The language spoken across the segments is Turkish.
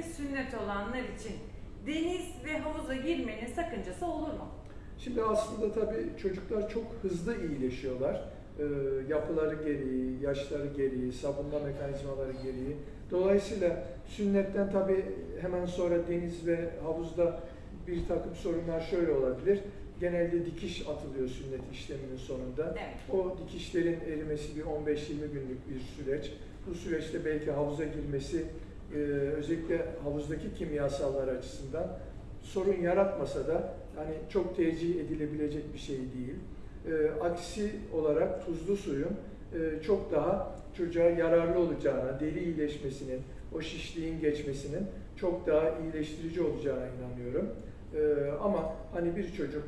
özellikle sünnet olanlar için deniz ve havuza girmenin sakıncası olur mu? Şimdi aslında tabii çocuklar çok hızlı iyileşiyorlar. Ee, yapıları gereği, yaşları gereği, savunma mekanizmaları gereği. Dolayısıyla sünnetten tabii hemen sonra deniz ve havuzda bir takım sorunlar şöyle olabilir. Genelde dikiş atılıyor sünnet işleminin sonunda. Evet. O dikişlerin erimesi bir 15-20 günlük bir süreç. Bu süreçte belki havuza girmesi e, özellikle havuzdaki kimyasallar açısından sorun yaratmasa da hani çok tercih edilebilecek bir şey değil. E, aksi olarak tuzlu suyun e, çok daha çocuğa yararlı olacağına, deri iyileşmesinin, o şişliğin geçmesinin çok daha iyileştirici olacağına inanıyorum. E, ama hani bir çocuk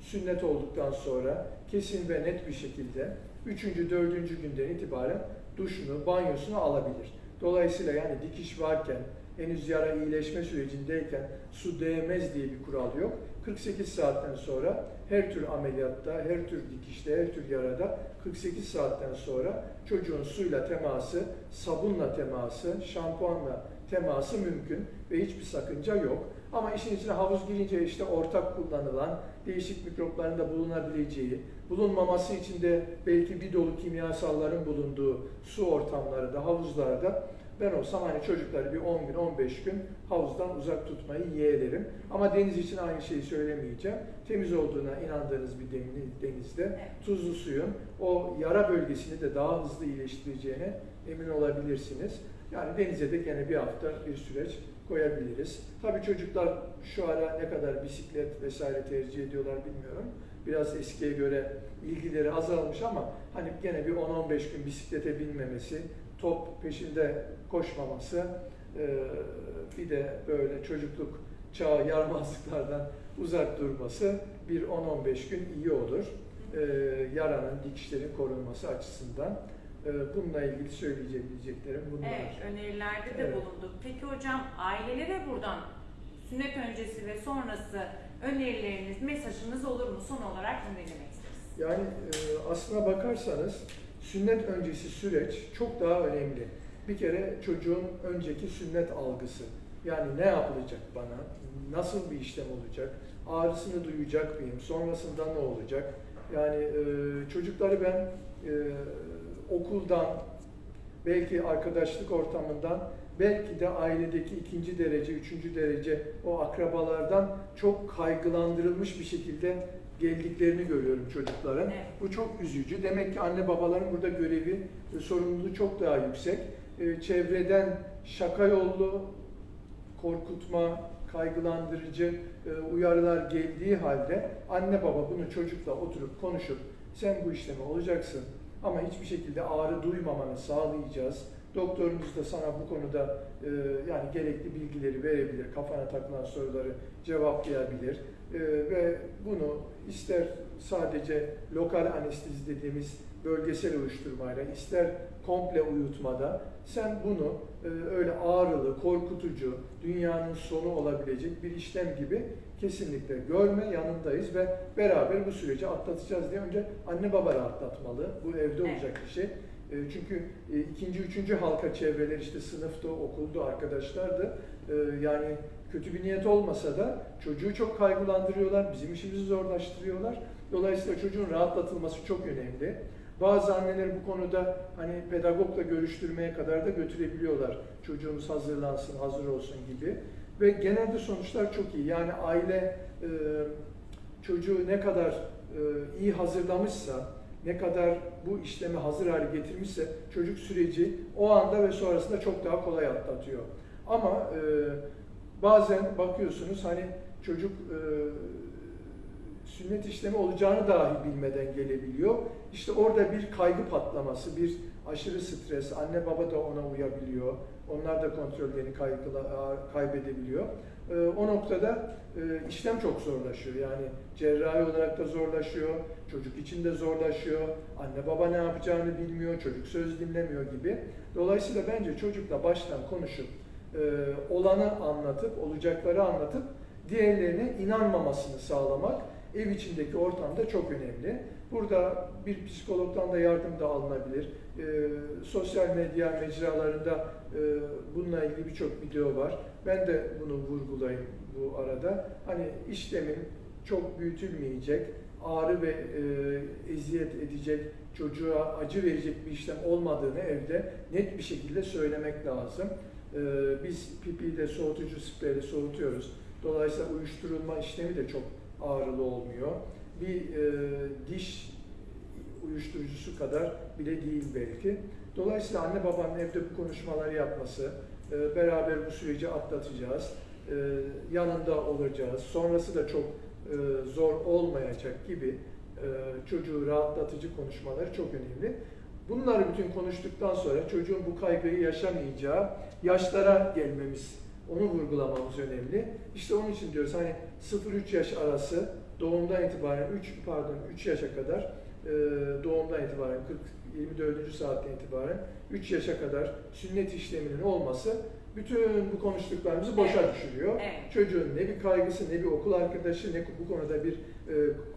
sünnet olduktan sonra kesin ve net bir şekilde 3. 4. günden itibaren duşunu, banyosunu alabilir. Dolayısıyla yani dikiş varken, henüz yara iyileşme sürecindeyken su değmez diye bir kural yok. 48 saatten sonra her tür ameliyatta, her tür dikişte, her tür yarada 48 saatten sonra çocuğun suyla teması, sabunla teması, şampuanla teması mümkün ve hiçbir sakınca yok. Ama işin içine havuz girince işte ortak kullanılan değişik mikropların da bulunabileceği, bulunmaması için de belki bir dolu kimyasalların bulunduğu su ortamları da havuzlarda ben olsam hani çocukları bir 10 gün 15 gün havuzdan uzak tutmayı yeğlerim. Ama deniz için aynı şeyi söylemeyeceğim. Temiz olduğuna inandığınız bir deni- denizde tuzlu suyun o yara bölgesini de daha hızlı iyileştireceğine emin olabilirsiniz. Yani denize de gene bir hafta bir süreç koyabiliriz. Tabii çocuklar şu ara ne kadar bisiklet vesaire tercih ediyorlar bilmiyorum. Biraz eskiye göre ilgileri azalmış ama hani gene bir 10-15 gün bisiklete binmemesi, top peşinde koşmaması, e, bir de böyle çocukluk çağı yaramazlıklardan uzak durması bir 10-15 gün iyi olur. E, Yaranın, dikişlerin korunması açısından. E, Bununla ilgili söyleyeceklerim bunlar. Evet, önerilerde de Evet. bulunduk. Peki hocam ailelere buradan sünnet öncesi ve sonrası önerileriniz, mesajınız olur mu? Son olarak bunu dinlemek isteriz. Yani e, aslına bakarsanız sünnet öncesi süreç çok daha önemli. Bir kere çocuğun önceki sünnet algısı. Yani ne yapılacak bana? Nasıl bir işlem olacak? Ağrısını duyacak mıyım? Sonrasında ne olacak? Yani e, çocukları ben e, okuldan, belki arkadaşlık ortamından, belki de ailedeki ikinci derece, üçüncü derece o akrabalardan çok kaygılandırılmış bir şekilde geldiklerini görüyorum çocukların. Evet. Bu çok üzücü. Demek ki anne babaların burada görevi, e, sorumluluğu çok daha yüksek. E, Çevreden şaka yollu korkutma, kaygılandırıcı e, uyarılar geldiği halde anne baba bunu çocukla oturup konuşup sen bu işlemi olacaksın ama hiçbir şekilde ağrı duymamanı sağlayacağız. Doktorunuz da sana bu konuda e, yani gerekli bilgileri verebilir, kafana takılan soruları cevaplayabilir E, ve bunu ister sadece lokal anestezi dediğimiz bölgesel uyuşturmayla, ister komple uyutmada sen bunu e, öyle ağrılı, korkutucu, dünyanın sonu olabilecek bir işlem gibi kesinlikle görme, yanındayız ve beraber bu süreci atlatacağız diye önce anne baba rahatlatmalı. Bu evde olacak bir şey. E, Çünkü e, ikinci, üçüncü halka çevreler işte sınıfta, okulda, arkadaşlardı. E, Yani kötü bir niyet olmasa da çocuğu çok kaygılandırıyorlar, bizim işimizi zorlaştırıyorlar. Dolayısıyla çocuğun rahatlatılması çok önemli. Bazı anneler bu konuda hani pedagogla görüştürmeye kadar da götürebiliyorlar. Çocuğumuz hazırlansın, hazır olsun gibi. Ve genelde sonuçlar çok iyi. Yani aile çocuğu ne kadar iyi hazırlamışsa, ne kadar bu işlemi hazır hale getirmişse çocuk süreci o anda ve sonrasında çok daha kolay atlatıyor. Ama e, bazen bakıyorsunuz hani çocuk e, sünnet işlemi olacağını dahi bilmeden gelebiliyor. İşte orada bir kaygı patlaması, bir aşırı stres, anne baba da ona uyabiliyor. Onlar da kontrollerini kaybedebiliyor. Ee, o noktada e, işlem çok zorlaşıyor. Yani cerrahi olarak da zorlaşıyor, çocuk için de zorlaşıyor. Anne baba ne yapacağını bilmiyor, çocuk söz dinlemiyor gibi. Dolayısıyla bence çocukla baştan konuşup, e, olanı anlatıp, olacakları anlatıp, diğerlerine inanmamasını sağlamak ev içindeki ortam da çok önemli. Burada bir psikologdan da yardım da alınabilir. E, sosyal medya mecralarında e, bununla ilgili birçok video var. Ben de bunu vurgulayayım bu arada. Hani işlemin çok büyütülmeyecek, ağrı ve e, eziyet edecek, çocuğa acı verecek bir işlem olmadığını evde net bir şekilde söylemek lazım. E, biz pipiyle soğutucu spreyle soğutuyoruz. Dolayısıyla uyuşturulma işlemi de çok ağrılı olmuyor. Bir e, diş uyuşturucusu kadar bile değil belki. Dolayısıyla anne babanın evde bu konuşmaları yapması, e, beraber bu süreci atlatacağız, e, yanında olacağız, sonrası da çok e, zor olmayacak gibi e, çocuğu rahatlatıcı konuşmaları çok önemli. Bunları bütün konuştuktan sonra çocuğun bu kaygıyı yaşamayacağı yaşlara gelmemiz, onu vurgulamamız önemli. İşte onun için diyoruz hani 0-3 yaş arası doğumdan itibaren 3 pardon 3 yaşa kadar e, doğumdan itibaren 40 24. saatten itibaren 3 yaşa kadar sünnet işleminin olması bütün bu konuştuklarımızı boşa Evet. düşürüyor. Evet. Çocuğun ne bir kaygısı, ne bir okul arkadaşı, ne bu konuda bir e,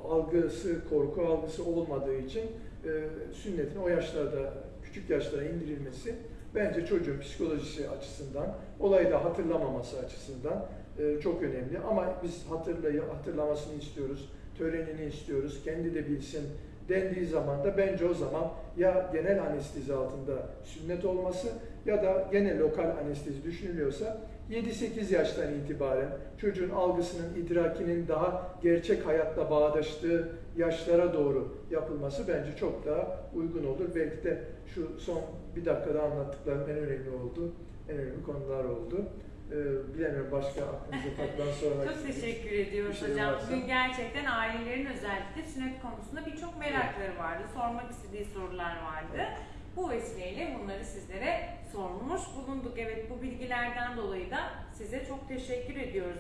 algısı, korku algısı olmadığı için e, sünnetin o yaşlarda, küçük yaşlara indirilmesi bence çocuğun psikolojisi açısından, olayı da hatırlamaması açısından e, çok önemli. Ama biz hatırlay hatırlamasını istiyoruz, törenini istiyoruz, kendi de bilsin dendiği zaman da bence o zaman ya genel anestezi altında sünnet olması ya da gene lokal anestezi düşünülüyorsa 7-8 yaştan itibaren çocuğun algısının, idrakinin daha gerçek hayatla bağdaştığı yaşlara doğru yapılması bence çok daha uygun olur. Belki de şu son bir dakikada anlattıklarım en önemli oldu, en önemli konular oldu. Ee, bilemiyorum başka aklınıza takılan sormak Çok teşekkür ediyoruz şey hocam. varsa. Bugün gerçekten ailelerin özellikle sünnet konusunda birçok merakları vardı. Sormak istediği sorular vardı. Bu vesileyle bunları sizlere sormuş bulunduk. Evet bu bilgilerden dolayı da size çok teşekkür ediyoruz.